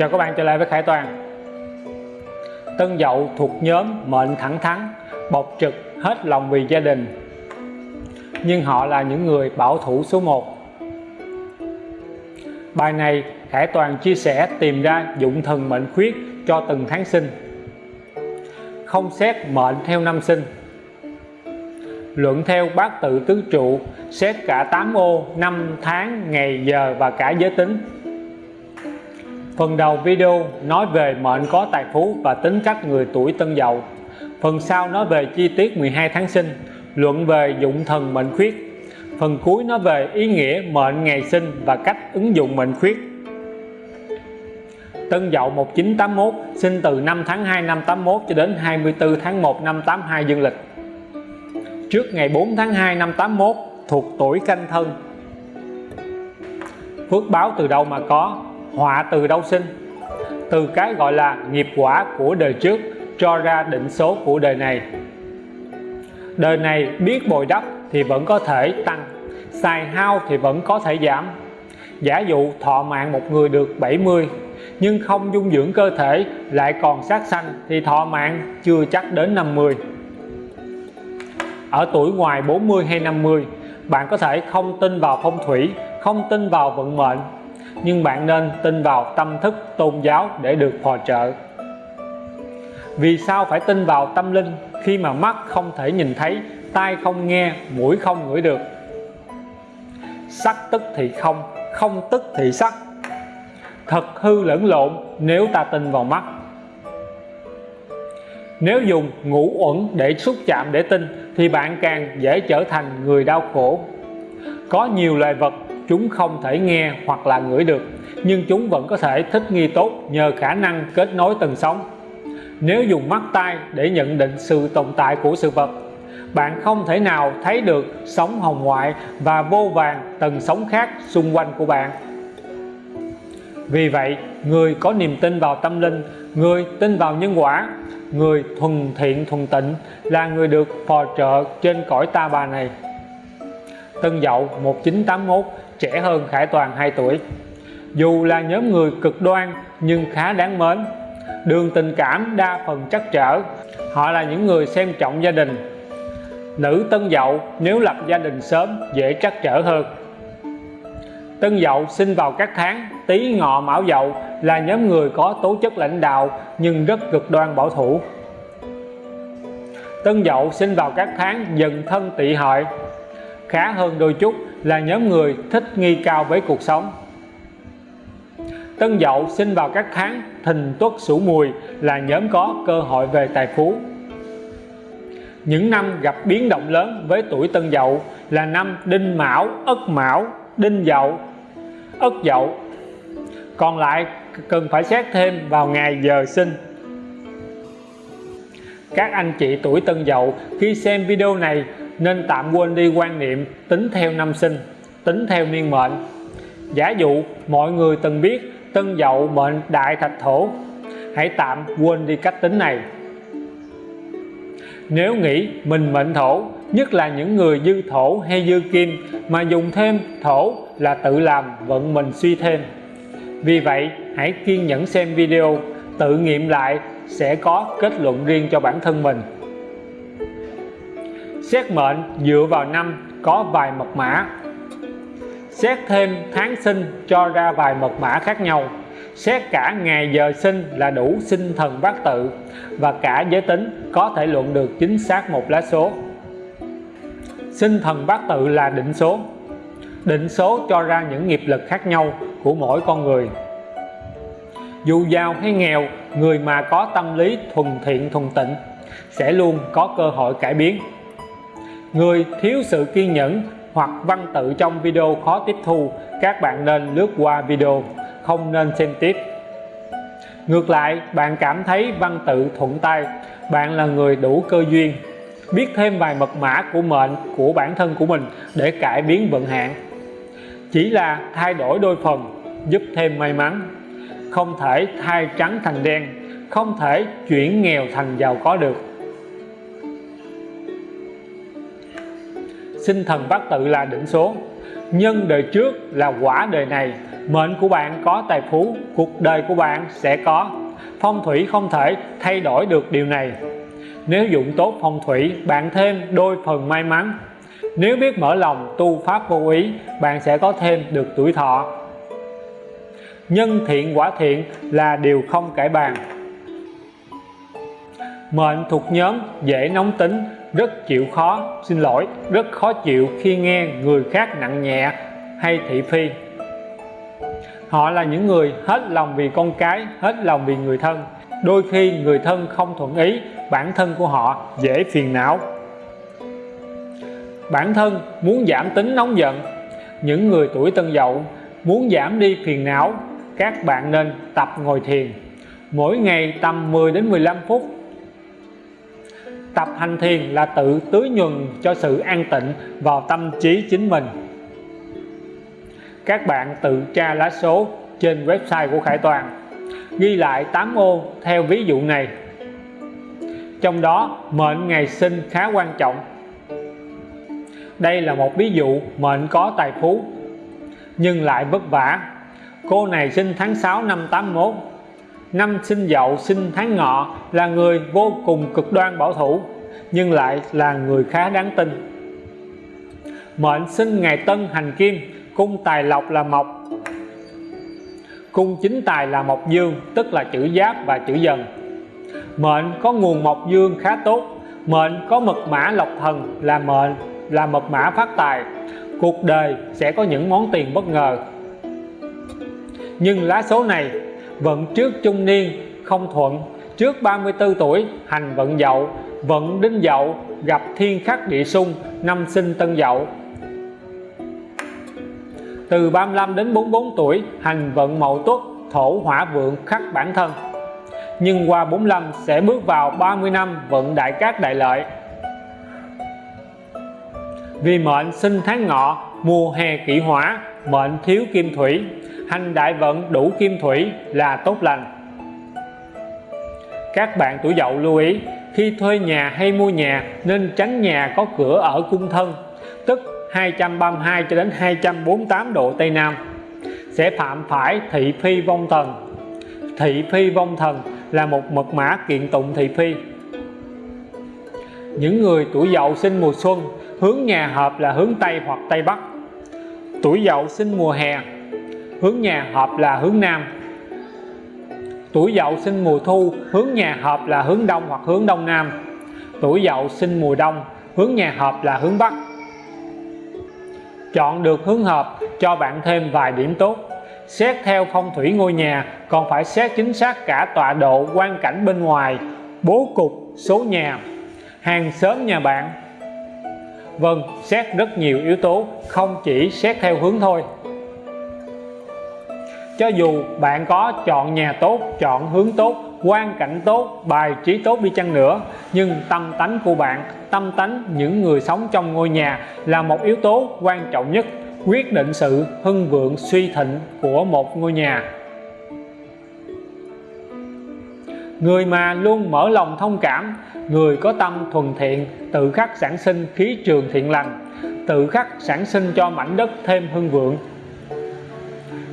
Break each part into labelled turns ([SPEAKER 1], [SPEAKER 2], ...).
[SPEAKER 1] Chào các bạn trở lại với Khải Toàn. Tân Dậu thuộc nhóm mệnh thẳng thắn, bộc trực hết lòng vì gia đình. Nhưng họ là những người bảo thủ số 1 Bài này Khải Toàn chia sẻ tìm ra dụng thần mệnh khuyết cho từng tháng sinh. Không xét mệnh theo năm sinh. Luận theo bát tự tứ trụ, xét cả 8 ô, năm tháng, ngày giờ và cả giới tính phần đầu video nói về mệnh có tài phú và tính cách người tuổi tân dậu. Phần sau nói về chi tiết 12 tháng sinh, luận về dụng thần mệnh khuyết. Phần cuối nói về ý nghĩa mệnh ngày sinh và cách ứng dụng mệnh khuyết. Tân Dậu 1981 sinh từ 5 tháng 2 năm 81 cho đến 24 tháng 1 năm 82 dương lịch. Trước ngày 4 tháng 2 năm 81 thuộc tuổi canh thân. Phước báo từ đâu mà có? Họa từ đâu sinh? Từ cái gọi là nghiệp quả của đời trước cho ra định số của đời này. Đời này biết bồi đắp thì vẫn có thể tăng, xài hao thì vẫn có thể giảm. Giả dụ thọ mạng một người được 70 nhưng không dung dưỡng cơ thể lại còn sát sanh thì thọ mạng chưa chắc đến 50 ở tuổi ngoài 40 hay 50 bạn có thể không tin vào phong thủy, không tin vào vận mệnh nhưng bạn nên tin vào tâm thức tôn giáo để được phò trợ. Vì sao phải tin vào tâm linh khi mà mắt không thể nhìn thấy, tai không nghe, mũi không ngửi được? Sắc tức thì không không tức thì sắc. Thật hư lẫn lộn nếu ta tin vào mắt. Nếu dùng ngũ uẩn để xúc chạm để tin, thì bạn càng dễ trở thành người đau khổ. Có nhiều loài vật chúng không thể nghe hoặc là ngửi được, nhưng chúng vẫn có thể thích nghi tốt nhờ khả năng kết nối tầng sống nếu dùng mắt tai để nhận định sự tồn tại của sự vật, bạn không thể nào thấy được sóng hồng ngoại và vô vàng tầng sống khác xung quanh của bạn. Vì vậy, người có niềm tin vào tâm linh, người tin vào nhân quả, người thuần thiện thuần tịnh là người được phò trợ trên cõi ta bà này. Tân Dậu 1981 trẻ hơn Khải Toàn 2 tuổi. Dù là nhóm người cực đoan, nhưng khá đáng mến. Đường tình cảm đa phần trắc trở. Họ là những người xem trọng gia đình. Nữ Tân Dậu nếu lập gia đình sớm, dễ trắc trở hơn. Tân Dậu sinh vào các tháng, Tý Ngọ Mão Dậu là nhóm người có tố chất lãnh đạo, nhưng rất cực đoan bảo thủ. Tân Dậu sinh vào các tháng Dần Thân Tỵ Hợi khá hơn đôi chút là nhóm người thích nghi cao với cuộc sống. Tân Dậu sinh vào các tháng Thìn Tuất Sửu Mùi là nhóm có cơ hội về tài phú. Những năm gặp biến động lớn với tuổi Tân Dậu là năm Đinh Mão, Ất Mão, Đinh Dậu, Ất Dậu. Còn lại cần phải xét thêm vào ngày giờ sinh. Các anh chị tuổi Tân Dậu khi xem video này nên tạm quên đi quan niệm tính theo năm sinh, tính theo niên mệnh. Giả dụ mọi người từng biết Tân Dậu mệnh Đại Thạch Thổ, hãy tạm quên đi cách tính này. Nếu nghĩ mình mệnh thổ, nhất là những người dư thổ hay dư kim mà dùng thêm thổ là tự làm vận mình suy thêm. Vì vậy, hãy kiên nhẫn xem video, tự nghiệm lại sẽ có kết luận riêng cho bản thân mình xét mệnh dựa vào năm có vài mật mã. Xét thêm tháng sinh cho ra vài mật mã khác nhau. Xét cả ngày giờ sinh là đủ sinh thần bát tự và cả giới tính có thể luận được chính xác một lá số. Sinh thần bát tự là định số. Định số cho ra những nghiệp lực khác nhau của mỗi con người. Dù giàu hay nghèo, người mà có tâm lý thuần thiện thuần tịnh sẽ luôn có cơ hội cải biến người thiếu sự kiên nhẫn hoặc văn tự trong video khó tiếp thu, các bạn nên lướt qua video, không nên xem tiếp. Ngược lại, bạn cảm thấy văn tự thuận tay, bạn là người đủ cơ duyên. Biết thêm vài mật mã của mệnh, của bản thân của mình để cải biến vận hạn. Chỉ là thay đổi đôi phần, giúp thêm may mắn. Không thể thay trắng thành đen, không thể chuyển nghèo thành giàu có được. Sinh thần bát tự là định số. Nhân đời trước là quả đời này. Mệnh của bạn có, tài phú, cuộc đời của bạn sẽ có. Phong thủy không thể thay đổi được điều này. Nếu dụng tốt phong thủy, bạn thêm đôi phần may mắn. Nếu biết mở lòng, tu pháp vô ý, bạn sẽ có thêm được tuổi thọ. Nhân thiện quả thiện là điều không cải bàn. Mệnh thuộc nhóm dễ nóng tính rất chịu khó, xin lỗi. Rất khó chịu khi nghe người khác nặng nhẹ hay thị phi. Họ là những người hết lòng vì con cái, hết lòng vì người thân. Đôi khi người thân không thuận ý, bản thân của họ dễ phiền não. Bản thân muốn giảm tính nóng giận. Những người tuổi tân dậu muốn giảm đi phiền não, các bạn nên tập ngồi thiền. Mỗi ngày tầm 10 đến 15 phút tập hành thiền là tự tưới nhuần cho sự an tịnh vào tâm trí chính mình. Các bạn tự tra lá số trên website của Khải Toàn, ghi lại 8 ô theo ví dụ này. Trong đó, mệnh ngày sinh khá quan trọng. Đây là một ví dụ mệnh có tài phú, nhưng lại vất vả. Cô này sinh tháng 6 năm 81 năm sinh dậu sinh tháng ngọ là người vô cùng cực đoan bảo thủ, nhưng lại là người khá đáng tin. Mệnh sinh ngày tân hành kim, cung tài lộc là mộc. Cung chính tài là mộc dương, tức là chữ giáp và chữ dần. Mệnh có nguồn mộc dương khá tốt, mệnh có mật mã lộc thần là mệnh, là mật mã phát tài. Cuộc đời sẽ có những món tiền bất ngờ. Nhưng lá số này vận trước trung niên, không thuận. Trước 34 tuổi, hành vận dậu, vận đinh dậu, gặp thiên khắc địa xung, năm sinh tân dậu. Từ 35 đến 44 tuổi, hành vận mậu tuất, thổ hỏa vượng khắc bản thân. Nhưng qua 45 sẽ bước vào 30 năm vận đại cát đại lợi. Vì mệnh sinh tháng ngọ, mùa hè kỷ hỏa, mệnh thiếu kim thủy hành đại vận đủ kim thủy là tốt lành. Các bạn tuổi dậu lưu ý, khi thuê nhà hay mua nhà nên tránh nhà có cửa ở cung thân, tức 232 cho đến 248 độ Tây Nam. Sẽ phạm phải thị phi vong thần. Thị phi vong thần là một mật mã kiện tụng thị phi. Những người tuổi dậu sinh mùa xuân, hướng nhà hợp là hướng Tây hoặc Tây Bắc. Tuổi dậu sinh mùa hè hướng nhà hợp là hướng Nam. Tuổi dậu sinh mùa thu, hướng nhà hợp là hướng Đông hoặc hướng Đông Nam. Tuổi dậu sinh mùa đông, hướng nhà hợp là hướng Bắc. Chọn được hướng hợp cho bạn thêm vài điểm tốt. Xét theo phong thủy ngôi nhà, còn phải xét chính xác cả tọa độ quan cảnh bên ngoài, bố cục, số nhà, hàng xóm nhà bạn. Vâng xét rất nhiều yếu tố, không chỉ xét theo hướng thôi cho dù bạn có chọn nhà tốt, chọn hướng tốt, quan cảnh tốt, bài trí tốt đi chăng nữa, nhưng tâm tánh của bạn, tâm tánh những người sống trong ngôi nhà là một yếu tố quan trọng nhất quyết định sự hưng vượng, suy thịnh của một ngôi nhà. Người mà luôn mở lòng thông cảm, người có tâm thuần thiện, tự khắc sản sinh khí trường thiện lành, tự khắc sản sinh cho mảnh đất thêm hưng vượng.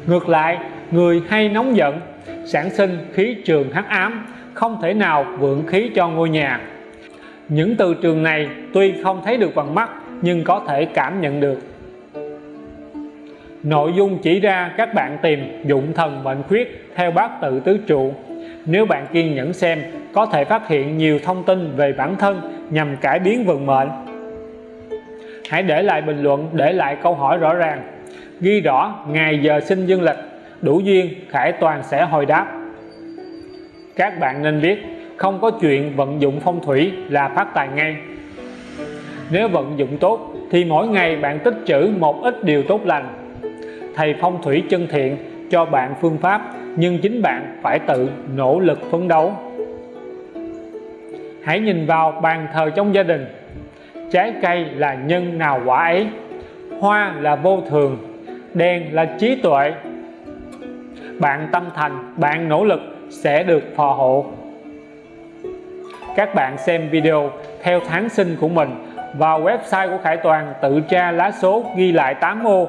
[SPEAKER 1] Ngược lại người hay nóng giận, sản sinh khí trường hắc ám, không thể nào vượng khí cho ngôi nhà. Những từ trường này tuy không thấy được bằng mắt, nhưng có thể cảm nhận được. Nội dung chỉ ra các bạn tìm dụng thần mệnh khuyết theo bát tự tứ trụ. Nếu bạn kiên nhẫn xem, có thể phát hiện nhiều thông tin về bản thân nhằm cải biến vận mệnh. Hãy để lại bình luận, để lại câu hỏi rõ ràng. Ghi rõ ngày giờ sinh dương lịch đủ duyên, Khải Toàn sẽ hồi đáp. Các bạn nên biết, không có chuyện vận dụng phong thủy là phát tài ngay. Nếu vận dụng tốt, thì mỗi ngày bạn tích trữ một ít điều tốt lành. Thầy phong thủy chân thiện, cho bạn phương pháp, nhưng chính bạn phải tự nỗ lực phấn đấu. Hãy nhìn vào bàn thờ trong gia đình. Trái cây là nhân nào quả ấy? Hoa là vô thường, đèn là trí tuệ bạn tâm thành, bạn nỗ lực sẽ được phò hộ. Các bạn xem video theo tháng sinh của mình vào website của Khải Toàn tự tra lá số ghi lại 8 ô.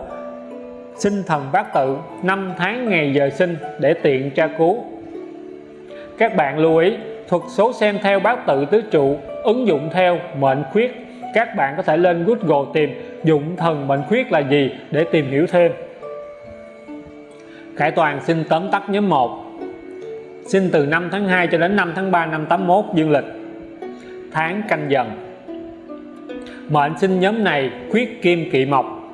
[SPEAKER 1] Sinh thần bát tự, năm tháng ngày giờ sinh để tiện tra cứu. Các bạn lưu ý, thuật số xem theo bát tự tứ trụ, ứng dụng theo mệnh khuyết. Các bạn có thể lên Google tìm dụng thần mệnh khuyết là gì để tìm hiểu thêm. Khải Toàn xin tóm tắt nhóm 1 Xin từ 5 tháng 2 cho đến 5 tháng 3 năm 81 dương lịch. Tháng canh dần. Mệnh sinh nhóm này khuyết kim kỵ mộc.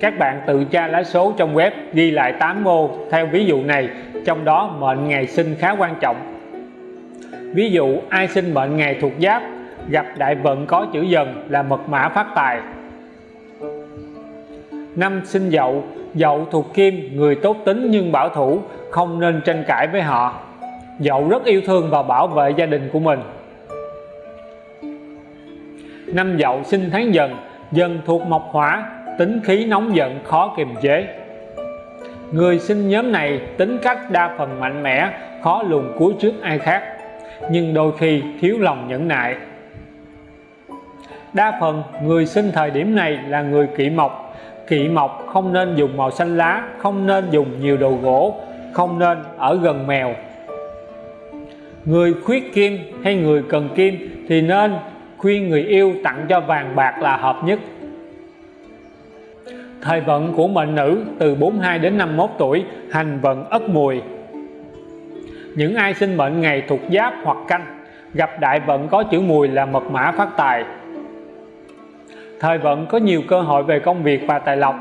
[SPEAKER 1] Các bạn tự tra lá số trong web ghi lại 8 ô theo ví dụ này, trong đó mệnh ngày sinh khá quan trọng. Ví dụ, ai sinh mệnh ngày thuộc giáp, gặp đại vận có chữ dần là mật mã phát tài năm sinh dậu dậu thuộc kim, người tốt tính nhưng bảo thủ, không nên tranh cãi với họ. Dậu rất yêu thương và bảo vệ gia đình của mình. Năm dậu sinh tháng dần dần thuộc mộc hỏa tính khí nóng giận, khó kiềm chế. Người sinh nhóm này tính cách đa phần mạnh mẽ, khó lùn cuối trước ai khác, nhưng đôi khi thiếu lòng nhẫn nại. Đa phần người sinh thời điểm này là người kỵ mộc kỵ mộc, không nên dùng màu xanh lá, không nên dùng nhiều đồ gỗ, không nên ở gần mèo. Người khuyết kim hay người cần kim thì nên khuyên người yêu tặng cho vàng bạc là hợp nhất. Thời vận của mệnh nữ từ 42 đến 51 tuổi hành vận ất mùi. Những ai sinh mệnh ngày thuộc giáp hoặc canh, gặp đại vận có chữ mùi là mật mã phát tài thời vận có nhiều cơ hội về công việc và tài lộc.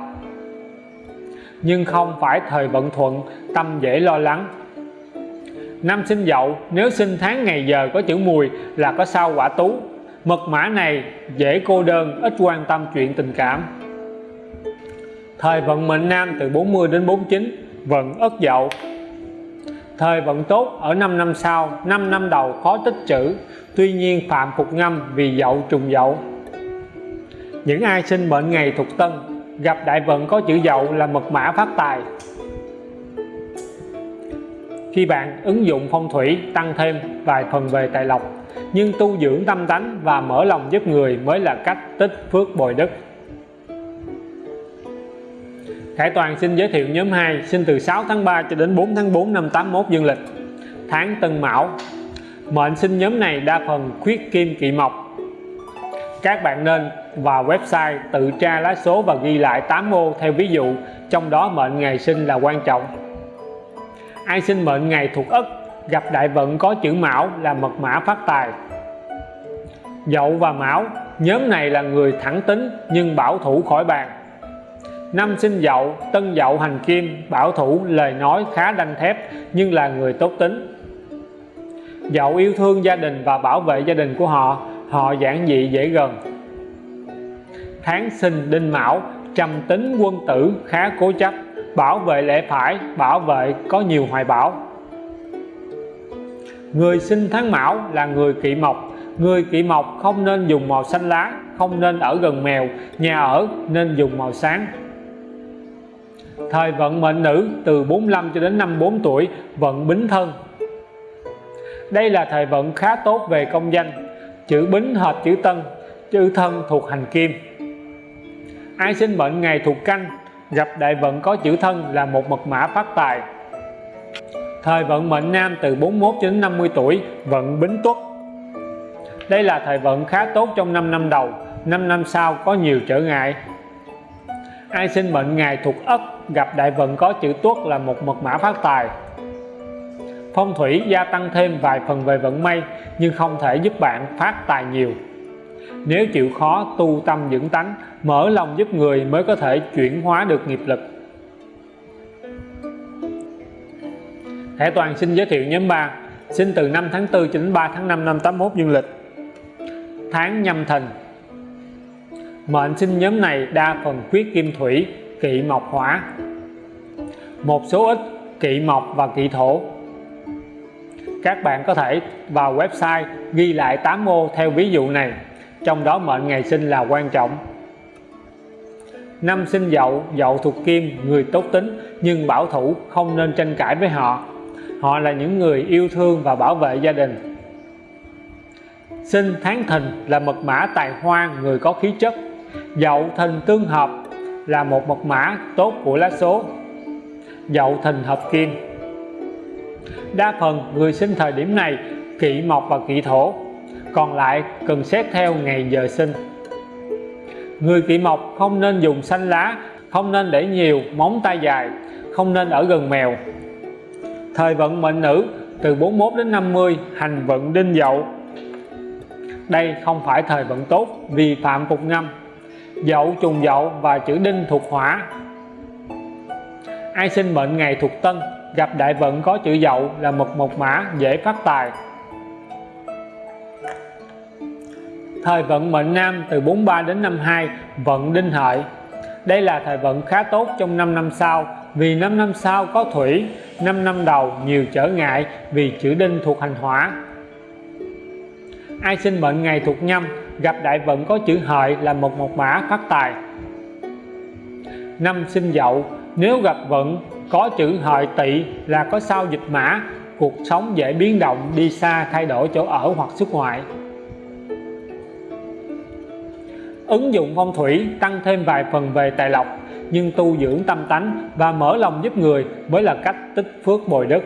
[SPEAKER 1] Nhưng không phải thời vận thuận, tâm dễ lo lắng. Năm sinh dậu, nếu sinh tháng ngày giờ có chữ mùi là có sao quả tú. Mật mã này dễ cô đơn, ít quan tâm chuyện tình cảm. Thời vận mệnh nam từ 40 đến 49 vận ất dậu. Thời vận tốt, ở 5 năm sau 5 năm đầu khó tích chữ tuy nhiên, phạm phục ngâm vì dậu trùng dậu những ai sinh mệnh ngày thuộc tân, gặp đại vận có chữ dậu là mật mã phát tài. Khi bạn ứng dụng phong thủy, tăng thêm vài phần về tài lộc, nhưng tu dưỡng tâm tánh và mở lòng giúp người mới là cách tích phước bồi đức. Khải Toàn xin giới thiệu nhóm 2 sinh từ 6 tháng 3 cho đến 4 tháng 4 năm 81 dương lịch. Tháng Tân Mão. Mệnh sinh nhóm này đa phần khuyết kim kỵ mộc các bạn nên vào website, tự tra lá số và ghi lại 8 ô theo ví dụ. Trong đó mệnh ngày sinh là quan trọng. Ai sinh mệnh ngày thuộc ất, gặp đại vận có chữ mão là mật mã phát tài. Dậu và mão, nhóm này là người thẳng tính nhưng bảo thủ khỏi bàn. Năm sinh dậu, tân dậu hành kim, bảo thủ lời nói khá đanh thép nhưng là người tốt tính. Dậu yêu thương gia đình và bảo vệ gia đình của họ họ giản dị dễ gần? Tháng sinh đinh mão, trầm tính quân tử khá cố chấp, bảo vệ lẽ phải, bảo vệ có nhiều hoài bão. Người sinh tháng mão là người kỵ mộc. Người kỵ mộc không nên dùng màu xanh lá, không nên ở gần mèo. Nhà ở nên dùng màu sáng. Thời vận mệnh nữ, từ 45 cho đến 54 tuổi, vận bính thân. Đây là thời vận khá tốt về công danh chữ bính hợp chữ tân, chữ thân thuộc hành kim. Ai sinh mệnh ngày thuộc canh, gặp đại vận có chữ thân là một mật mã phát tài. Thời vận mệnh nam từ 41 đến 50 tuổi, vận bính tuất. Đây là thời vận khá tốt trong 5 năm đầu 5 năm sau có nhiều trở ngại. Ai sinh mệnh ngày thuộc ất, gặp đại vận có chữ tuất là một mật mã phát tài phong thủy gia tăng thêm vài phần về vận may, nhưng không thể giúp bạn phát tài nhiều. Nếu chịu khó tu tâm dưỡng tánh, mở lòng giúp người mới có thể chuyển hóa được nghiệp lực. Thẻ Toàn xin giới thiệu nhóm 3 sinh từ 5 tháng 4 đến 3 tháng 5 năm 81 dương lịch. Tháng nhâm thìn mệnh sinh nhóm này đa phần khuyết kim thủy, kỵ mộc hỏa. Một số ít kỵ mộc và kỵ thổ các bạn có thể vào website ghi lại 8 ô theo ví dụ này. Trong đó mệnh ngày sinh là quan trọng. Năm sinh dậu dậu thuộc kim, người tốt tính, nhưng bảo thủ, không nên tranh cãi với họ. Họ là những người yêu thương và bảo vệ gia đình. Sinh tháng thìn là mật mã tài hoa, người có khí chất. Dậu thìn tương hợp là một mật mã tốt của lá số. Dậu Thìn hợp Kim. Đa phần người sinh thời điểm này kỵ mộc và kỵ thổ, còn lại cần xét theo ngày giờ sinh. Người kỵ mộc không nên dùng xanh lá, không nên để nhiều móng tay dài, không nên ở gần mèo. Thời vận mệnh nữ từ 41 đến 50 hành vận đinh dậu. Đây không phải thời vận tốt vì phạm phục ngâm dậu trùng dậu và chữ đinh thuộc hỏa. Ai sinh mệnh ngày thuộc tân? Gặp đại vận có chữ dậu là một mộc mã dễ phát tài. Thời vận mệnh nam từ 43 đến 52 vận đinh hợi. Đây là thời vận khá tốt trong 5 năm sau, vì 5 năm sau có thủy 5 năm đầu nhiều trở ngại vì chữ đinh thuộc hành hỏa. Ai sinh mệnh ngày thuộc nhâm, gặp đại vận có chữ hợi là một mộc mã phát tài. Năm sinh dậu, nếu gặp vận có chữ hợi tỵ là có sao dịch mã. Cuộc sống dễ biến động, đi xa, thay đổi chỗ ở hoặc xuất ngoại. Ứng dụng phong thủy, tăng thêm vài phần về tài lộc, nhưng tu dưỡng tâm tánh và mở lòng giúp người mới là cách tích phước bồi đức.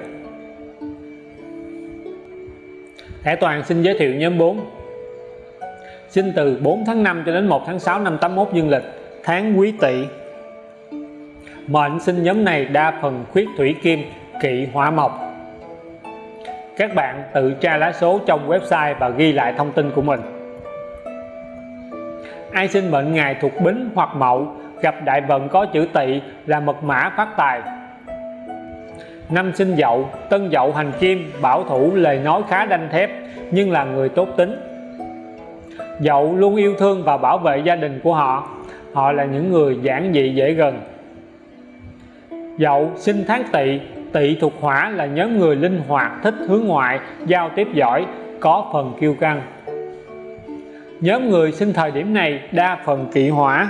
[SPEAKER 1] Thẻ Toàn xin giới thiệu nhóm 4 Sinh từ 4 tháng 5 cho đến 1 tháng 6 năm 81 dương lịch, tháng quý tỵ. Mệnh sinh nhóm này đa phần khuyết thủy kim, kỵ hỏa mộc. Các bạn tự tra lá số trong website và ghi lại thông tin của mình. Ai sinh mệnh ngày thuộc bính hoặc mậu, gặp đại vận có chữ tỵ là mật mã phát tài. Năm sinh dậu, tân dậu hành kim, bảo thủ, lời nói khá đanh thép, nhưng là người tốt tính. Dậu luôn yêu thương và bảo vệ gia đình của họ. Họ là những người giản dị dễ gần dậu, sinh tháng tỵ. Tỵ thuộc hỏa là nhóm người linh hoạt, thích hướng ngoại, giao tiếp giỏi, có phần kiêu căng. Nhóm người sinh thời điểm này đa phần kỵ hỏa.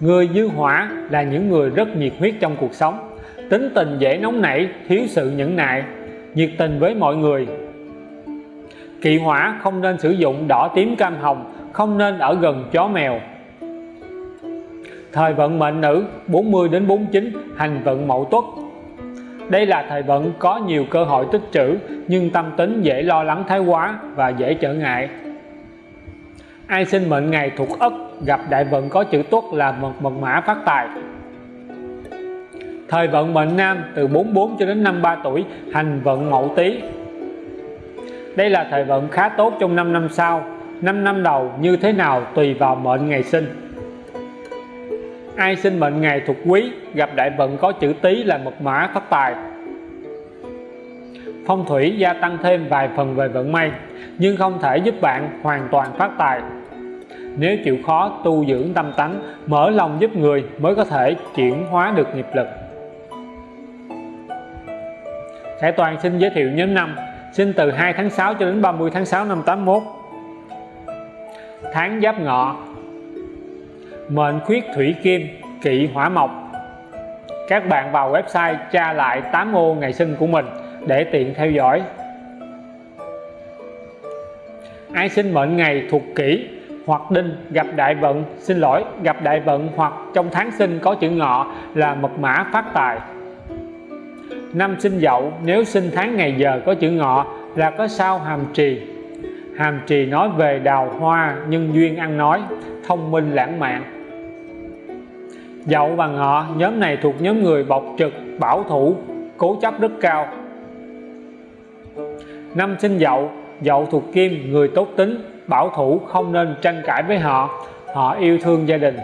[SPEAKER 1] Người dư hỏa là những người rất nhiệt huyết trong cuộc sống. Tính tình dễ nóng nảy, thiếu sự nhẫn nại, nhiệt tình với mọi người. Kỵ hỏa không nên sử dụng đỏ tím cam hồng, không nên ở gần chó mèo thời vận mệnh nữ 40 đến 49 hành vận mậu tuất. Đây là thời vận có nhiều cơ hội tích trữ, nhưng tâm tính dễ lo lắng thái quá và dễ trở ngại. Ai sinh mệnh ngày thuộc ất, gặp đại vận có chữ tuất là mật mật mã phát tài. Thời vận mệnh nam, từ 44 cho đến 53 tuổi, hành vận mậu tý. Đây là thời vận khá tốt trong 5 năm sau. 5 năm đầu, như thế nào tùy vào mệnh ngày sinh ai sinh mệnh ngày thuộc quý, gặp đại vận có chữ tý là mật mã phát tài. Phong thủy gia tăng thêm vài phần về vận may, nhưng không thể giúp bạn hoàn toàn phát tài. Nếu chịu khó tu dưỡng tâm tánh, mở lòng giúp người mới có thể chuyển hóa được nghiệp lực. Khải Toàn xin giới thiệu nhóm năm sinh từ 2 tháng 6 cho đến 30 tháng 6 năm 81 tháng giáp ngọ mệnh khuyết thủy kim, kỵ hỏa mộc. Các bạn vào website tra lại 8 ô ngày sinh của mình để tiện theo dõi. Ai sinh mệnh ngày thuộc kỷ hoặc đinh gặp đại vận, xin lỗi, gặp đại vận hoặc trong tháng sinh có chữ ngọ là mật mã phát tài. Năm sinh dậu, nếu sinh tháng ngày giờ có chữ ngọ là có sao hàm trì. Hàm trì nói về đào hoa nhân duyên ăn nói, thông minh lãng mạn dậu và ngọ, nhóm này thuộc nhóm người bộc trực, bảo thủ, cố chấp rất cao. Năm sinh dậu dậu thuộc kim, người tốt tính, bảo thủ, không nên tranh cãi với họ họ yêu thương gia đình.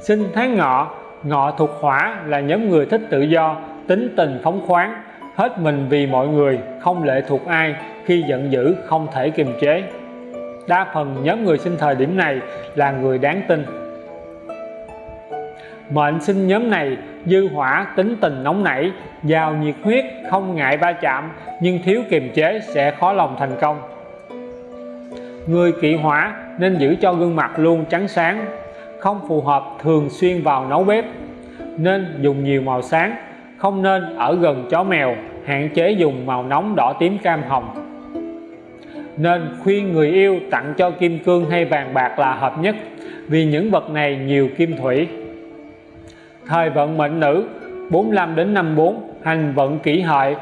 [SPEAKER 1] Sinh tháng ngọ ngọ thuộc hỏa là nhóm người thích tự do, tính tình phóng khoáng, hết mình vì mọi người, không lệ thuộc ai, khi giận dữ không thể kiềm chế. Đa phần nhóm người sinh thời điểm này là người đáng tin mệnh sinh nhóm này dư hỏa tính tình nóng nảy, giàu nhiệt huyết, không ngại va chạm, nhưng thiếu kiềm chế sẽ khó lòng thành công. Người kỵ hỏa nên giữ cho gương mặt luôn trắng sáng, không phù hợp thường xuyên vào nấu bếp, nên dùng nhiều màu sáng, không nên ở gần chó mèo, hạn chế dùng màu nóng đỏ tím cam hồng. Nên khuyên người yêu tặng cho kim cương hay vàng bạc là hợp nhất, vì những vật này nhiều kim thủy thời vận mệnh nữ 45 đến 54 hành vận kỷ hợi.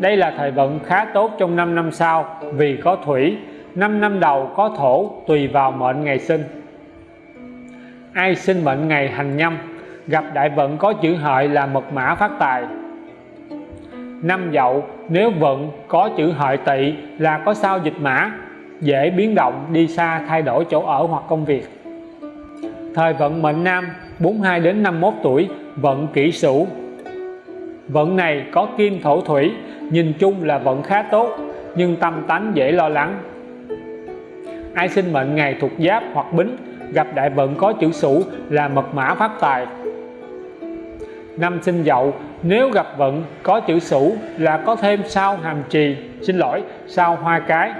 [SPEAKER 1] Đây là thời vận khá tốt trong 5 năm sau, vì có thủy. 5 năm đầu có thổ, tùy vào mệnh ngày sinh. Ai sinh mệnh ngày hành nhâm, gặp đại vận có chữ hợi là mật mã phát tài. Năm dậu, nếu vận có chữ hợi tỵ là có sao dịch mã, dễ biến động, đi xa, thay đổi chỗ ở hoặc công việc. Thời vận mệnh nam 42 đến 51 tuổi, vận kỷ sửu vận này có kim thổ thủy, nhìn chung là vận khá tốt, nhưng tâm tánh dễ lo lắng. Ai sinh mệnh ngày thuộc giáp hoặc bính, gặp đại vận có chữ sửu là mật mã phát tài. Năm sinh dậu, nếu gặp vận có chữ sửu là có thêm sao hàm trì xin lỗi, sao hoa cái.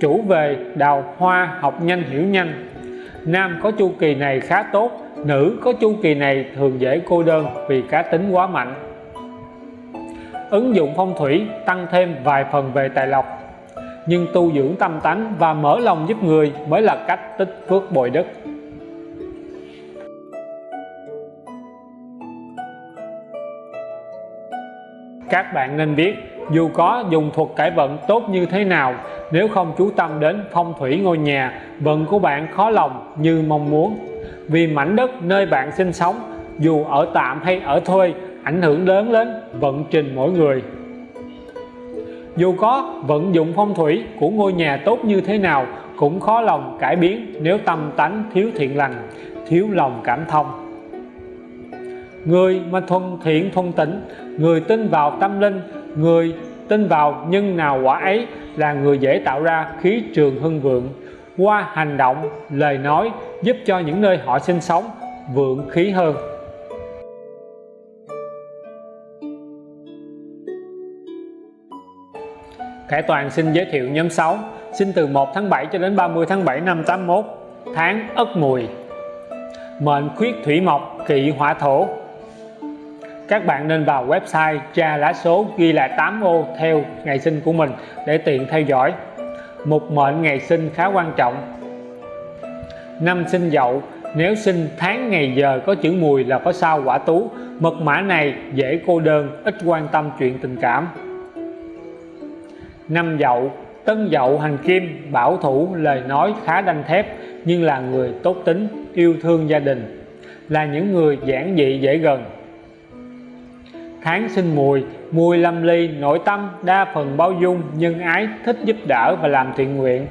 [SPEAKER 1] Chủ về đào hoa học nhanh hiểu nhanh. Nam có chu kỳ này khá tốt nữ có chu kỳ này thường dễ cô đơn vì cá tính quá mạnh. Ứng dụng phong thủy tăng thêm vài phần về tài lộc, nhưng tu dưỡng tâm tánh và mở lòng giúp người mới là cách tích phước bồi đức. Các bạn nên biết, dù có dùng thuật cải vận tốt như thế nào, nếu không chú tâm đến phong thủy ngôi nhà vận của bạn khó lòng như mong muốn vì mảnh đất nơi bạn sinh sống, dù ở tạm hay ở thuê, ảnh hưởng lớn đến vận trình mỗi người. Dù có vận dụng phong thủy của ngôi nhà tốt như thế nào, cũng khó lòng cải biến nếu tâm tánh thiếu thiện lành, thiếu lòng cảm thông. Người mà thuần thiện thuần tịnh, người tin vào tâm linh, người tin vào nhân nào quả ấy là người dễ tạo ra khí trường hưng vượng, qua hành động, lời nói giúp cho những nơi họ sinh sống vượng khí hơn. Khải Toàn xin giới thiệu nhóm 6 sinh từ 1 tháng 7 cho đến 30 tháng 7 năm 81 tháng Ất Mùi. Mệnh khuyết thủy mộc kỵ hỏa thổ. Các bạn nên vào website tra lá số ghi lại 8 ô theo ngày sinh của mình để tiện theo dõi. Mục mệnh ngày sinh khá quan trọng năm sinh dậu, nếu sinh tháng ngày giờ có chữ mùi là có sao quả tú. Mật mã này dễ cô đơn, ít quan tâm chuyện tình cảm. Năm dậu, tân dậu hành kim, bảo thủ, lời nói khá đanh thép, nhưng là người tốt tính, yêu thương gia đình, là những người giản dị dễ gần. Tháng sinh mùi mùi lâm ly nội tâm, đa phần bao dung, nhân ái, thích giúp đỡ và làm thiện nguyện,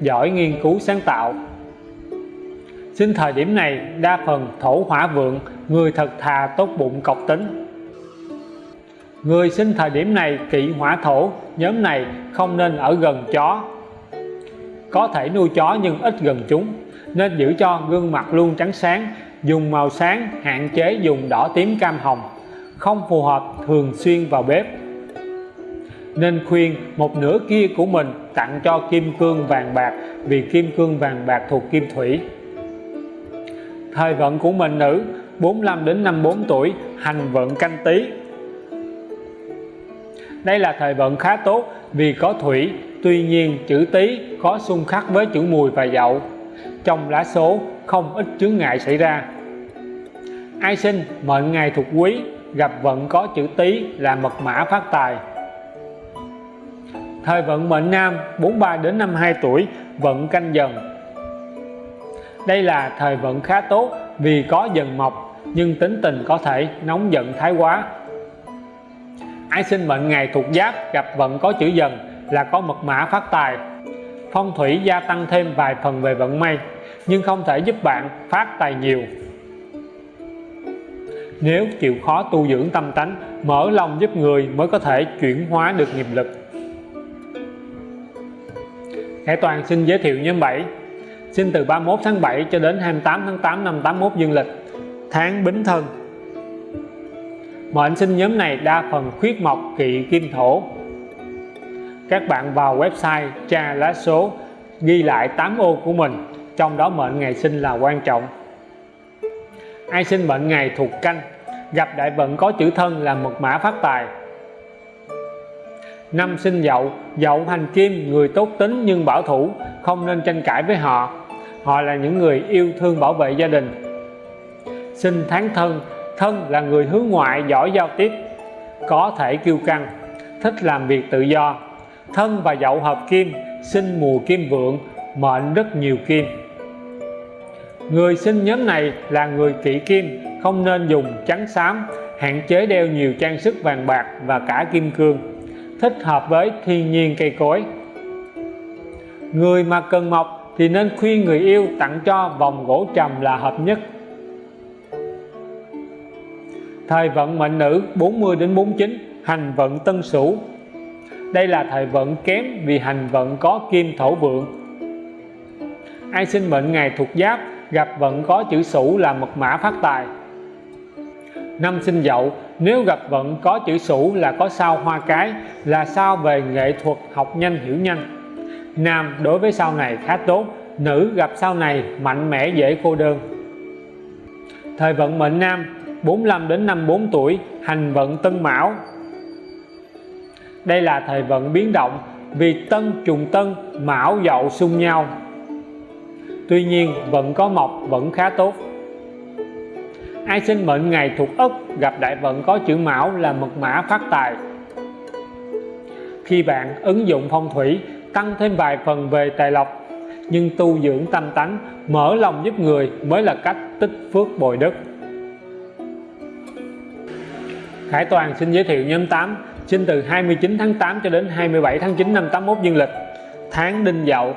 [SPEAKER 1] giỏi nghiên cứu sáng tạo sinh thời điểm này, đa phần thổ hỏa vượng, người thật thà tốt bụng cọc tính. Người sinh thời điểm này kỵ hỏa thổ, nhóm này không nên ở gần chó. Có thể nuôi chó nhưng ít gần chúng, nên giữ cho gương mặt luôn trắng sáng, dùng màu sáng, hạn chế dùng đỏ tím cam hồng, không phù hợp thường xuyên vào bếp. Nên khuyên một nửa kia của mình tặng cho kim cương vàng bạc, vì kim cương vàng bạc thuộc kim thủy thời vận của mình nữ 45 đến 54 tuổi, hành vận canh tí. Đây là thời vận khá tốt vì có thủy, tuy nhiên chữ tý có xung khắc với chữ mùi và dậu. Trong lá số, không ít chướng ngại xảy ra. Ai sinh, mệnh ngày thuộc quý, gặp vận có chữ tý là mật mã phát tài. Thời vận mệnh nam 43 đến 52 tuổi, vận canh dần đây là thời vận khá tốt vì có dần mộc nhưng tính tình có thể nóng giận thái quá. Ai sinh mệnh ngày thuộc giáp, gặp vận có chữ dần là có mật mã phát tài. Phong thủy gia tăng thêm vài phần về vận may, nhưng không thể giúp bạn phát tài nhiều. Nếu chịu khó tu dưỡng tâm tánh, mở lòng giúp người mới có thể chuyển hóa được nghiệp lực. Hải Toàn xin giới thiệu nhóm 7 sinh từ 31 tháng 7 cho đến 28 tháng 8 năm 81 dương lịch. Tháng Bính Thân. Mệnh sinh nhóm này đa phần khuyết mộc, kỵ, kim thổ. Các bạn vào website tra lá số, ghi lại 8 ô của mình, trong đó mệnh ngày sinh là quan trọng. Ai sinh mệnh ngày thuộc canh, gặp đại vận có chữ thân là mật mã phát tài. Năm sinh dậu dậu hành kim, người tốt tính nhưng bảo thủ, không nên tranh cãi với họ họ là những người yêu thương bảo vệ gia đình. Sinh tháng thân thân là người hướng ngoại giỏi giao tiếp, có thể kiêu căng, thích làm việc tự do. Thân và dậu hợp kim, sinh mùa kim vượng, mệnh rất nhiều kim. Người sinh nhóm này là người kỵ kim, không nên dùng trắng xám, hạn chế đeo nhiều trang sức vàng bạc và cả kim cương, thích hợp với thiên nhiên cây cối. Người mà cần mộc thì nên khuyên người yêu tặng cho vòng gỗ trầm là hợp nhất. Thời vận mệnh nữ 40 đến 49 hành vận tân sửu. Đây là thời vận kém vì hành vận có kim thổ vượng. Ai sinh mệnh ngày thuộc giáp, gặp vận có chữ sửu là mật mã phát tài. Năm sinh dậu, nếu gặp vận có chữ sửu là có sao hoa cái, là sao về nghệ thuật học nhanh hiểu nhanh nam đối với sau này khá tốt, nữ gặp sau này mạnh mẽ dễ cô đơn. Thời vận mệnh nam 45 đến 54 tuổi, hành vận tân mão. Đây là thời vận biến động vì tân trùng tân, mão dậu xung nhau. Tuy nhiên, vận có mộc vẫn khá tốt. Ai sinh mệnh ngày thuộc ất, gặp đại vận có chữ mão là mật mã phát tài. Khi bạn ứng dụng phong thủy tăng thêm vài phần về tài lộc, nhưng tu dưỡng tâm tánh, mở lòng giúp người mới là cách tích phước bồi đức. Khải Toàn xin giới thiệu nhóm 8 sinh từ 29 tháng 8 cho đến 27 tháng 9 năm 81 dương lịch, tháng đinh dậu.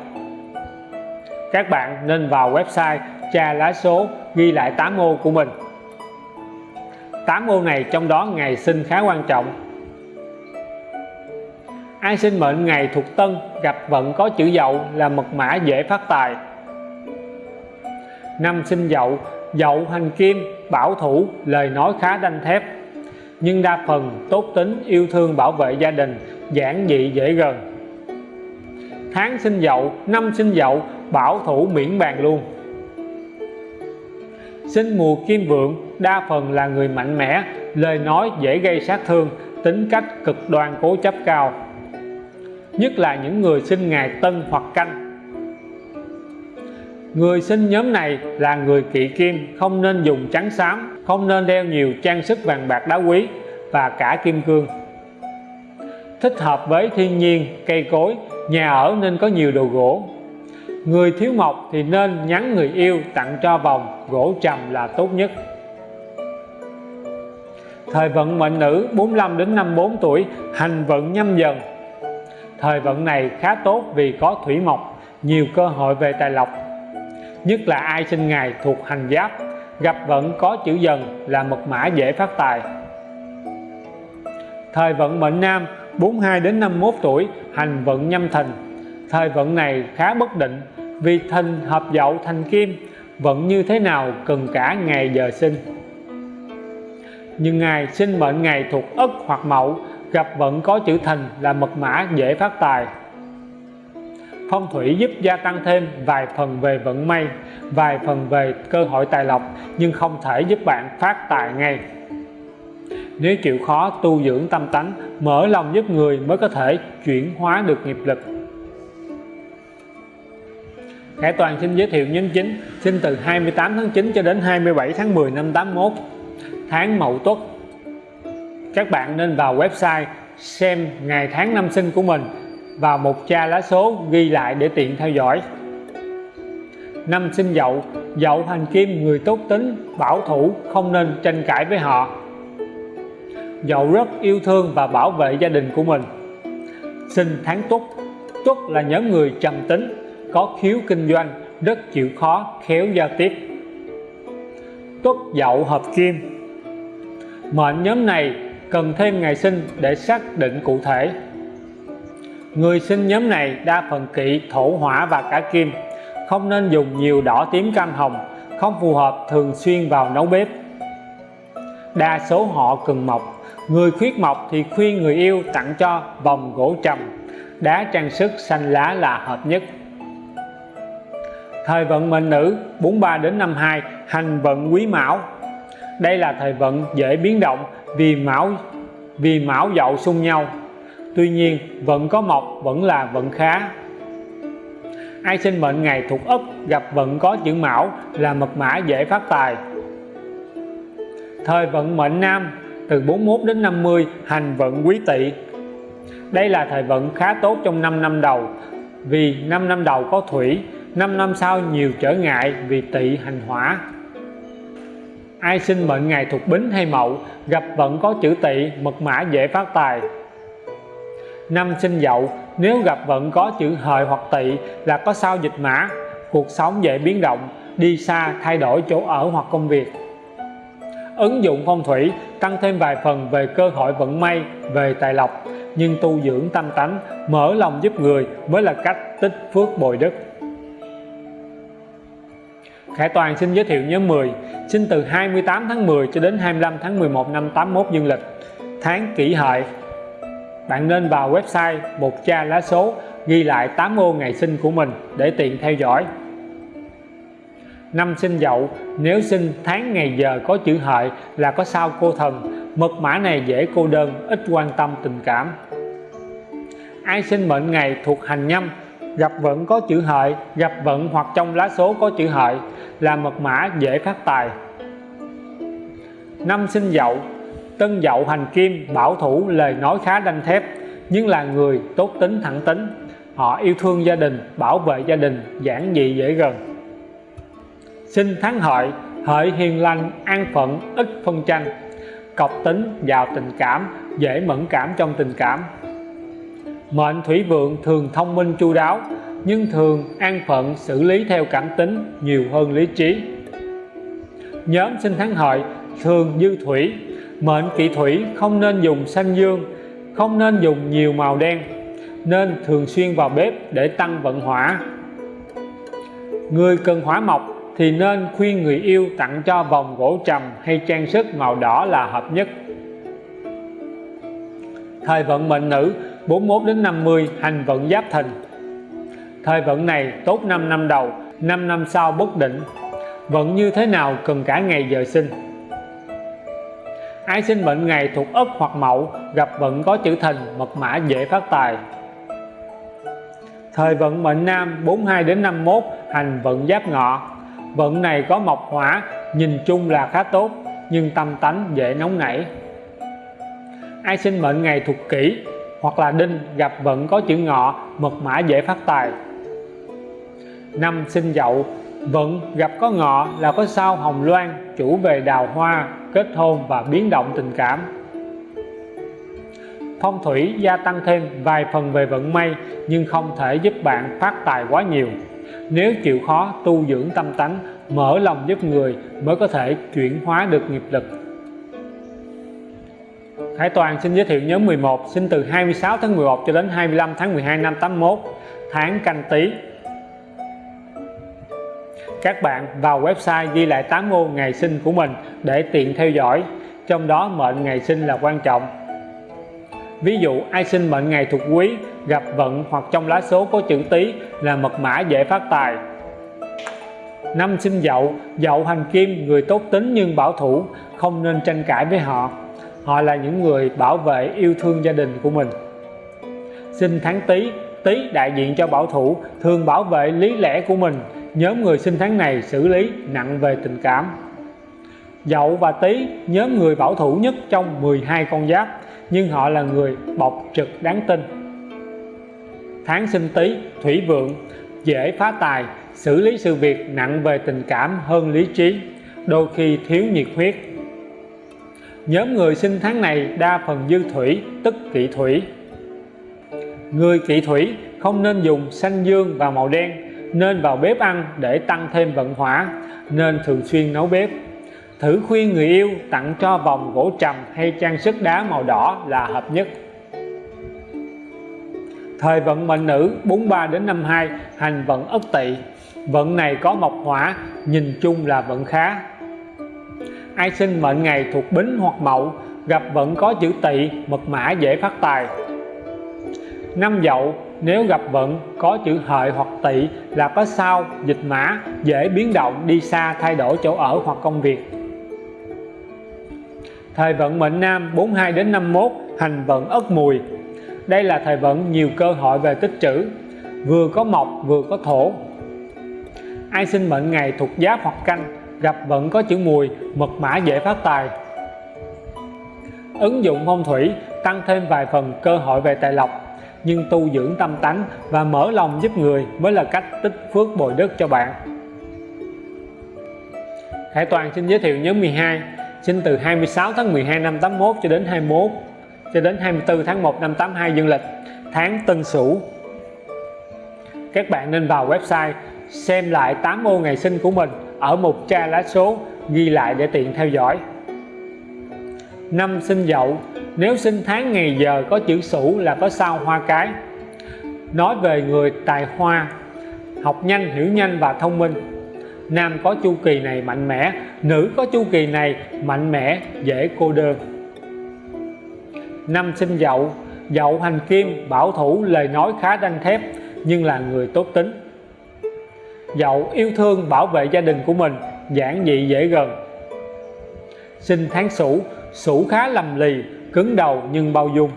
[SPEAKER 1] Các bạn nên vào website tra lá số, ghi lại 8 ô của mình. 8 ô này trong đó ngày sinh khá quan trọng ai sinh mệnh ngày thuộc tân, gặp vận có chữ dậu là mật mã dễ phát tài. Năm sinh dậu dậu hành kim, bảo thủ, lời nói khá đanh thép. Nhưng đa phần tốt tính, yêu thương bảo vệ gia đình, giản dị dễ gần. Tháng sinh dậu, năm sinh dậu, bảo thủ miễn bàn luôn. Sinh mùa kim vượng, đa phần là người mạnh mẽ, lời nói dễ gây sát thương, tính cách cực đoan cố chấp cao nhất là những người sinh ngày tân hoặc canh. Người sinh nhóm này là người kỵ kim, không nên dùng trắng xám, không nên đeo nhiều trang sức vàng bạc đá quý và cả kim cương. Thích hợp với thiên nhiên, cây cối, nhà ở nên có nhiều đồ gỗ. Người thiếu mộc thì nên nhắn người yêu tặng cho vòng, gỗ trầm là tốt nhất. Thời vận mệnh nữ 45 đến 54 tuổi, hành vận nhâm dần thời vận này khá tốt vì có thủy mộc, nhiều cơ hội về tài lộc. Nhất là ai sinh ngày thuộc hành giáp, gặp vận có chữ dần là mật mã dễ phát tài. Thời vận mệnh nam 42 đến 51 tuổi, hành vận nhâm thìn thời vận này khá bất định, vì thìn hợp dậu thành kim, vận như thế nào cần cả ngày giờ sinh. Nhưng ngài sinh mệnh ngày thuộc ất hoặc mậu gặp vận có chữ thìn là mật mã dễ phát tài. Phong thủy giúp gia tăng thêm vài phần về vận may, vài phần về cơ hội tài lộc, nhưng không thể giúp bạn phát tài ngay. Nếu chịu khó tu dưỡng tâm tánh, mở lòng giúp người mới có thể chuyển hóa được nghiệp lực. Khải Toàn xin giới thiệu nhân chính sinh từ 28 tháng 9 cho đến 27 tháng 10 năm 81 tháng Mậu Tuất các bạn nên vào website xem ngày tháng năm sinh của mình vào một cha lá số ghi lại để tiện theo dõi. Năm sinh dậu dậu hành kim người tốt tính, bảo thủ, không nên tranh cãi với họ. Dậu rất yêu thương và bảo vệ gia đình của mình. Sinh tháng tuất tuất là nhóm người trầm tính, có khiếu kinh doanh, rất chịu khó, khéo giao tiếp. Tuất dậu hợp kim. Mệnh nhóm này cần thêm ngày sinh để xác định cụ thể. Người sinh nhóm này đa phần kỵ, thổ hỏa và cả kim. Không nên dùng nhiều đỏ tím cam hồng, không phù hợp thường xuyên vào nấu bếp. Đa số họ cần mộc. Người khuyết mộc thì khuyên người yêu tặng cho vòng gỗ trầm. Đá trang sức xanh lá là hợp nhất. Thời vận mệnh nữ 43 đến 52 hành vận quý mão đây là thời vận dễ biến động vì mão vì mão dậu xung nhau. Tuy nhiên, vận có mộc vẫn là vận khá. Ai sinh mệnh ngày thuộc ấp gặp vận có chữ mão là mật mã dễ phát tài. Thời vận mệnh nam, từ 41 đến 50 hành vận quý tỵ. Đây là thời vận khá tốt trong 5 năm đầu, vì 5 năm đầu có thủy 5 năm sau nhiều trở ngại vì tỵ hành hỏa ai sinh mệnh ngày thuộc bính hay mậu, gặp vận có chữ tỵ, mật mã dễ phát tài. Năm sinh dậu, nếu gặp vận có chữ hợi hoặc tỵ là có sao dịch mã, cuộc sống dễ biến động, đi xa, thay đổi chỗ ở hoặc công việc. Ứng dụng phong thủy, tăng thêm vài phần về cơ hội vận may, về tài lộc, nhưng tu dưỡng tâm tánh, mở lòng giúp người mới là cách tích phước bồi đức. Khải Toàn xin giới thiệu nhóm 10 sinh từ 28 tháng 10 cho đến 25 tháng 11 năm 81 dương lịch. Tháng kỷ hợi, bạn nên vào website một cha lá số, ghi lại 8 ô ngày sinh của mình để tiện theo dõi. Năm sinh dậu, nếu sinh tháng ngày giờ có chữ hợi là có sao cô thần, mật mã này dễ cô đơn, ít quan tâm tình cảm. Ai sinh mệnh ngày thuộc hành nhâm, gặp vận có chữ hợi, gặp vận hoặc trong lá số có chữ hợi là mật mã dễ phát tài. Năm sinh dậu, tân dậu hành kim bảo thủ lời nói khá đanh thép, nhưng là người tốt tính thẳng tính. Họ yêu thương gia đình, bảo vệ gia đình, giản dị dễ gần. Sinh tháng hợi hợi hiền lành, an phận, ít phân tranh. Cọc tính, giàu tình cảm, dễ mẫn cảm trong tình cảm. Mệnh thủy vượng thường thông minh chu đáo nhưng thường an phận xử lý theo cảm tính nhiều hơn lý trí. Nhóm sinh tháng hợi thường dư thủy, mệnh kỵ thủy không nên dùng xanh dương, không nên dùng nhiều màu đen, nên thường xuyên vào bếp để tăng vận hỏa. Người cần hỏa mộc thì nên khuyên người yêu tặng cho vòng gỗ trầm hay trang sức màu đỏ là hợp nhất. Thời vận mệnh nữ 41 đến 50 hành vận giáp thìn thời vận này tốt 5 năm đầu 5 năm sau bất định. Vận như thế nào cần cả ngày giờ sinh. Ai sinh mệnh ngày thuộc ấp hoặc mậu gặp vận có chữ thìn mật mã dễ phát tài. Thời vận mệnh nam 42 đến 51 hành vận giáp ngọ. Vận này có mộc hỏa, nhìn chung là khá tốt, nhưng tâm tánh dễ nóng nảy. Ai sinh mệnh ngày thuộc kỷ hoặc là đinh, gặp vận có chữ ngọ, mật mã dễ phát tài năm sinh dậu vận gặp có ngọ là có sao hồng loan chủ về đào hoa, kết hôn và biến động tình cảm. Phong thủy gia tăng thêm vài phần về vận may, nhưng không thể giúp bạn phát tài quá nhiều. Nếu chịu khó tu dưỡng tâm tánh, mở lòng giúp người mới có thể chuyển hóa được nghiệp lực. Khải Toàn xin giới thiệu nhóm 11 sinh từ 26 tháng 11 cho đến 25 tháng 12 năm 81 tháng canh tí các bạn vào website ghi lại 8 ô ngày sinh của mình để tiện theo dõi. Trong đó, mệnh ngày sinh là quan trọng. Ví dụ, ai sinh mệnh ngày thuộc quý, gặp vận hoặc trong lá số có chữ tý là mật mã dễ phát tài. Năm sinh dậu dậu hành kim, người tốt tính nhưng bảo thủ, không nên tranh cãi với họ. Họ là những người bảo vệ yêu thương gia đình của mình. Sinh tháng tý tý đại diện cho bảo thủ, thường bảo vệ lý lẽ của mình nhóm người sinh tháng này xử lý nặng về tình cảm. Dậu và Tý, nhóm người bảo thủ nhất trong 12 con giáp, nhưng họ là người bộc trực đáng tin. Tháng sinh Tý, thủy vượng, dễ phá tài, xử lý sự việc nặng về tình cảm hơn lý trí, đôi khi thiếu nhiệt huyết. Nhóm người sinh tháng này đa phần dư thủy, tức kỵ thủy. Người kỵ thủy không nên dùng xanh dương và màu đen nên vào bếp ăn để tăng thêm vận hỏa, nên thường xuyên nấu bếp. Thử khuyên người yêu tặng cho vòng gỗ trầm hay trang sức đá màu đỏ là hợp nhất. Thời vận mệnh nữ 43 đến 52 hành vận ất tỵ. Vận này có mộc hỏa, nhìn chung là vận khá. Ai sinh mệnh ngày thuộc bính hoặc mậu, gặp vận có chữ tỵ, mật mã dễ phát tài. Năm dậu nếu gặp vận, có chữ hợi hoặc tỵ là có sao, dịch mã, dễ biến động, đi xa, thay đổi chỗ ở hoặc công việc. Thời vận mệnh nam 42 đến 51 hành vận ất mùi. Đây là thời vận nhiều cơ hội về tích trữ, vừa có mộc, vừa có thổ. Ai sinh mệnh ngày thuộc giáp hoặc canh, gặp vận có chữ mùi, mật mã dễ phát tài. Ứng dụng phong thủy, tăng thêm vài phần cơ hội về tài lộc nhưng tu dưỡng tâm tánh và mở lòng giúp người mới là cách tích phước bồi đức cho bạn. Khải Toàn xin giới thiệu nhóm 12 sinh từ 26 tháng 12 năm 81 cho đến 21 cho đến 24 tháng 1 năm 82 dương lịch, tháng Tân Sửu. Các bạn nên vào website xem lại 8 ô ngày sinh của mình ở một tra lá số ghi lại để tiện theo dõi. Năm sinh dậu nếu sinh tháng ngày giờ có chữ sửu là có sao hoa cái. Nói về người tài hoa, học nhanh, hiểu nhanh và thông minh. Nam có chu kỳ này mạnh mẽ, nữ có chu kỳ này mạnh mẽ, dễ cô đơn. Năm sinh dậu dậu hành kim, bảo thủ, lời nói khá đanh thép, nhưng là người tốt tính. Dậu yêu thương, bảo vệ gia đình của mình, giản dị dễ gần. Sinh tháng sửu sửu khá lầm lì cứng đầu nhưng bao dung.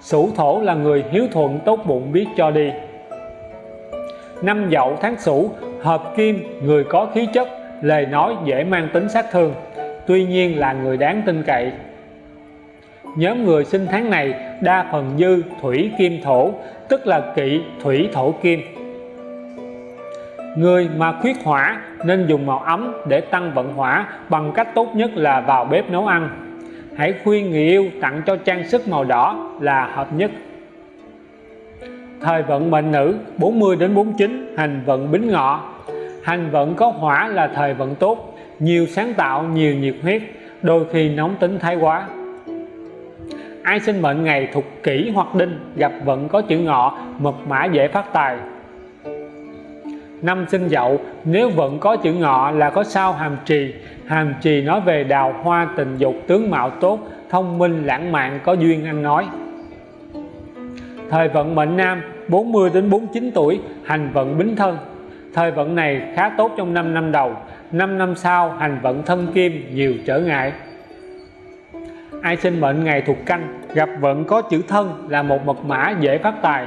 [SPEAKER 1] Sửu thổ là người hiếu thuận tốt bụng biết cho đi. Năm dậu tháng sửu, hợp kim, người có khí chất, lời nói dễ mang tính sát thương, tuy nhiên là người đáng tin cậy. Nhóm người sinh tháng này, đa phần dư thủy kim thổ, tức là kỵ thủy thổ kim. Người mà khuyết hỏa nên dùng màu ấm để tăng vận hỏa bằng cách tốt nhất là vào bếp nấu ăn hãy khuyên người yêu tặng cho trang sức màu đỏ là hợp nhất. Thời vận mệnh nữ 40 đến 49 hành vận bính ngọ. Hành vận có hỏa là thời vận tốt, nhiều sáng tạo, nhiều nhiệt huyết, đôi khi nóng tính thái quá. Ai sinh mệnh ngày thuộc kỷ hoặc đinh, gặp vận có chữ ngọ, mật mã dễ phát tài năm sinh dậu, nếu vẫn có chữ ngọ là có sao hàm trì. Hàm trì nói về đào hoa tình dục tướng mạo tốt, thông minh, lãng mạn, có duyên ăn nói. Thời vận mệnh nam 40 đến 49 tuổi, hành vận bính thân. Thời vận này khá tốt trong 5 năm đầu. 5 năm sau, hành vận thân kim, nhiều trở ngại. Ai sinh mệnh ngày thuộc canh, gặp vận có chữ thân là một mật mã dễ phát tài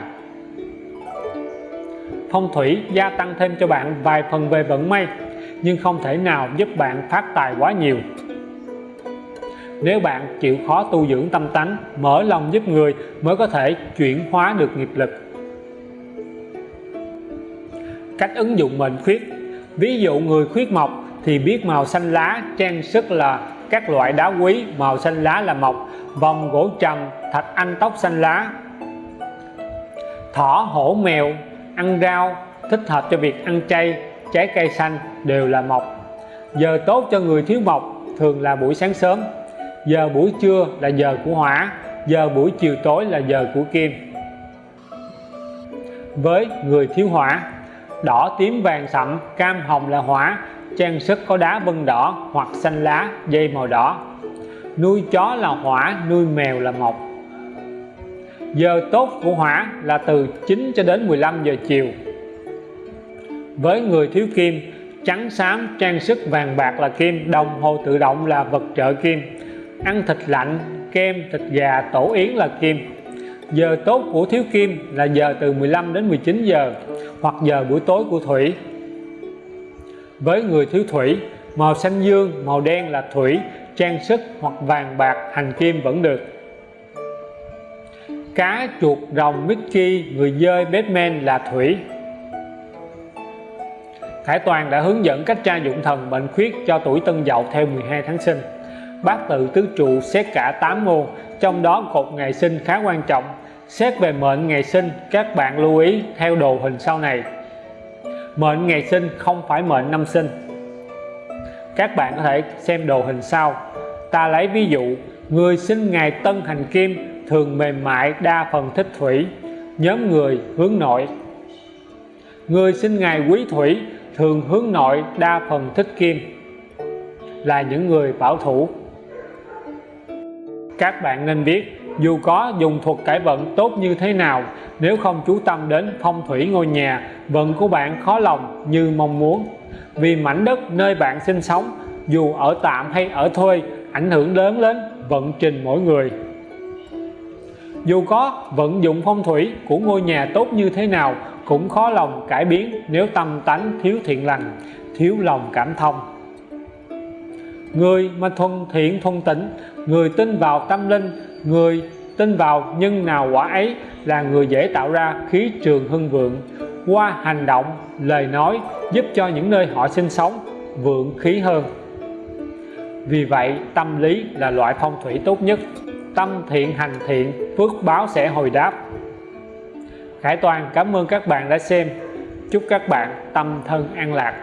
[SPEAKER 1] phong thủy gia tăng thêm cho bạn vài phần về vận may, nhưng không thể nào giúp bạn phát tài quá nhiều. Nếu bạn chịu khó tu dưỡng tâm tánh, mở lòng giúp người mới có thể chuyển hóa được nghiệp lực. Cách ứng dụng mệnh khuyết. Ví dụ người khuyết mộc thì biết màu xanh lá trang sức là các loại đá quý, màu xanh lá là mộc, vòng gỗ trầm, thạch anh tóc xanh lá. Thỏ hổ mèo ăn rau, thích hợp cho việc ăn chay, trái cây xanh đều là mộc. Giờ tốt cho người thiếu mộc thường là buổi sáng sớm. Giờ buổi trưa là giờ của hỏa, giờ buổi chiều tối là giờ của kim. Với người thiếu hỏa, đỏ tím vàng sậm, cam hồng là hỏa, trang sức có đá vân đỏ hoặc xanh lá, dây màu đỏ. Nuôi chó là hỏa, nuôi mèo là mộc giờ tốt của hỏa là từ 9 cho đến 15 giờ chiều. Với người thiếu kim, trắng xám, trang sức vàng bạc là kim, đồng hồ tự động là vật trợ kim. Ăn thịt lạnh, kem, thịt gà, tổ yến là kim. Giờ tốt của thiếu kim là giờ từ 15 đến 19 giờ, hoặc giờ buổi tối của thủy. Với người thiếu thủy, màu xanh dương, màu đen là thủy, trang sức hoặc vàng bạc, hành kim vẫn được cá chuột rồng Mickey, người dơi Batman là thủy. Khải Toàn đã hướng dẫn cách tra dụng thần bệnh khuyết cho tuổi Tân Dậu theo 12 tháng sinh. Bát tự tứ trụ xét cả 8 môn trong đó cột ngày sinh khá quan trọng. Xét về mệnh ngày sinh, các bạn lưu ý theo đồ hình sau này. Mệnh ngày sinh không phải mệnh năm sinh. Các bạn có thể xem đồ hình sau. Ta lấy ví dụ, người sinh ngày tân hành kim thường mềm mại đa phần thích thủy, nhóm người hướng nội. Người sinh ngày quý thủy thường hướng nội đa phần thích kim, là những người bảo thủ. Các bạn nên biết, dù có dùng thuật cải vận tốt như thế nào, nếu không chú tâm đến phong thủy ngôi nhà, vận của bạn khó lòng như mong muốn. Vì mảnh đất nơi bạn sinh sống, dù ở tạm hay ở thuê, ảnh hưởng lớn đến vận trình mỗi người dù có vận dụng phong thủy của ngôi nhà tốt như thế nào, cũng khó lòng cải biến nếu tâm tánh thiếu thiện lành, thiếu lòng cảm thông. Người mà thuần thiện thuần tịnh, người tin vào tâm linh, người tin vào nhân nào quả ấy là người dễ tạo ra khí trường hưng vượng. Qua hành động, lời nói giúp cho những nơi họ sinh sống vượng khí hơn. Vì vậy, tâm lý là loại phong thủy tốt nhất tâm thiện hành thiện, phước báo sẽ hồi đáp. Khải Toàn, cảm ơn các bạn đã xem. Chúc các bạn tâm thân an lạc.